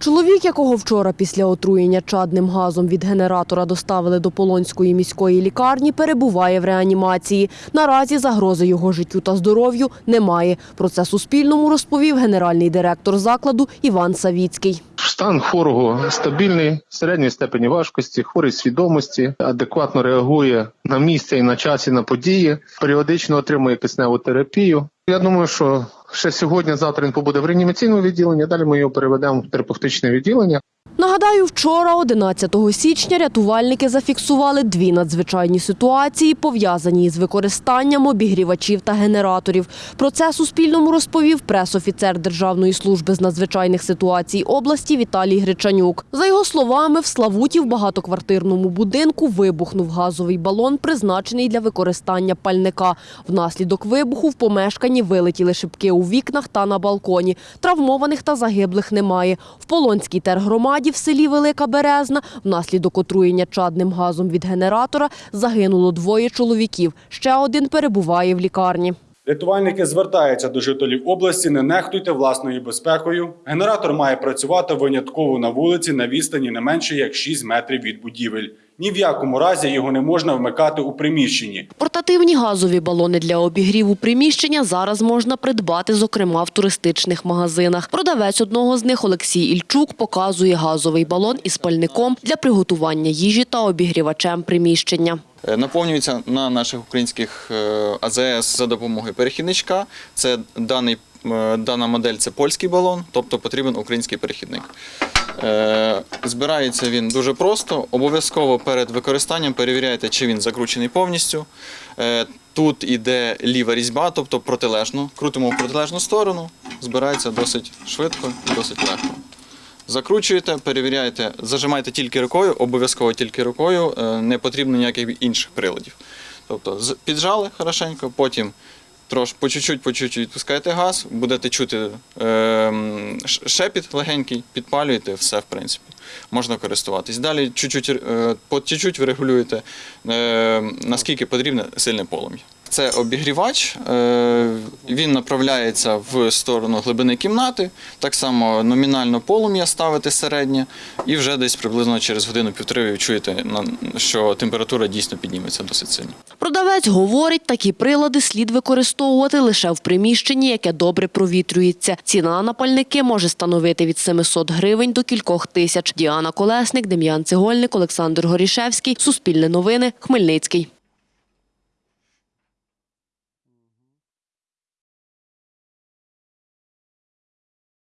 Чоловік, якого вчора після отруєння чадним газом від генератора доставили до Полонської міської лікарні, перебуває в реанімації. Наразі загрози його життю та здоров'ю немає. Про це Суспільному розповів генеральний директор закладу Іван Савіцький. Стан хворого стабільний, середньої степені важкості, хворий свідомості, адекватно реагує на місце і на час і на події, періодично отримує кисневу терапію. Я думаю, що ще сьогодні, завтра він побуде в реанімаційному відділенні. Далі ми його переведемо в терапевтичне відділення. Нагадаю, вчора, 11 січня, рятувальники зафіксували дві надзвичайні ситуації, пов'язані із використанням обігрівачів та генераторів. Про це Суспільному розповів пресофіцер Державної служби з надзвичайних ситуацій області Віталій Гречанюк. За його словами, в Славуті в багатоквартирному будинку вибухнув газовий балон, призначений для використання пальника. Внаслідок вибуху в помешканні вилетіли шибки у вікнах та на балконі. Травмованих та загиблих немає. В Полонській тергромаді в селі Велика Березна внаслідок отруєння чадним газом від генератора загинуло двоє чоловіків. Ще один перебуває в лікарні. Рятувальники звертаються до жителів області, не нехтуйте власною безпекою. Генератор має працювати винятково на вулиці на відстані не менше як 6 метрів від будівель. Ні в якому разі його не можна вмикати у приміщенні. Портативні газові балони для обігріву приміщення зараз можна придбати, зокрема в туристичних магазинах. Продавець одного з них Олексій Ільчук показує газовий балон із пальником для приготування їжі та обігрівачем приміщення. Е, Наповнюється на наших українських е, АЗС за допомогою перехідничка. Це даний, е, дана модель це польський балон, тобто потрібен український перехідник. Е, Збирається він дуже просто. Обов'язково перед використанням перевіряєте, чи він закручений повністю. Е, Тут іде ліва різьба, тобто протилежну. Крутимо в протилежну сторону, збирається досить швидко і досить легко. Закручуєте, перевіряєте, зажимаєте тільки рукою, обов'язково тільки рукою, е, не потрібно ніяких інших приладів. Тобто піджали хорошенько, потім трош по чуть-чуть, по чуть-чуть відпускаєте газ, будете чути е, шепіт легенький, підпалюєте, все в принципі. Можна користуватись. Далі чуть-чуть, е, по чуть-чуть ви регулюєте, е, наскільки потрібне сильне полум'я. Це обігрівач, е, він направляється в сторону глибини кімнати, так само номінально полум'я ставити середнє, і вже десь приблизно через годину-півтори ви відчуєте, що температура дійсно підніметься досить сильно. Продавець говорить, такі прилади слід використовувати лише в приміщенні, яке добре провітрюється. Ціна на пальники може становити від 700 гривень до кількох тисяч. Діана Колесник, Дем'ян Цегольник, Олександр Горішевський. Суспільне новини. Хмельницький.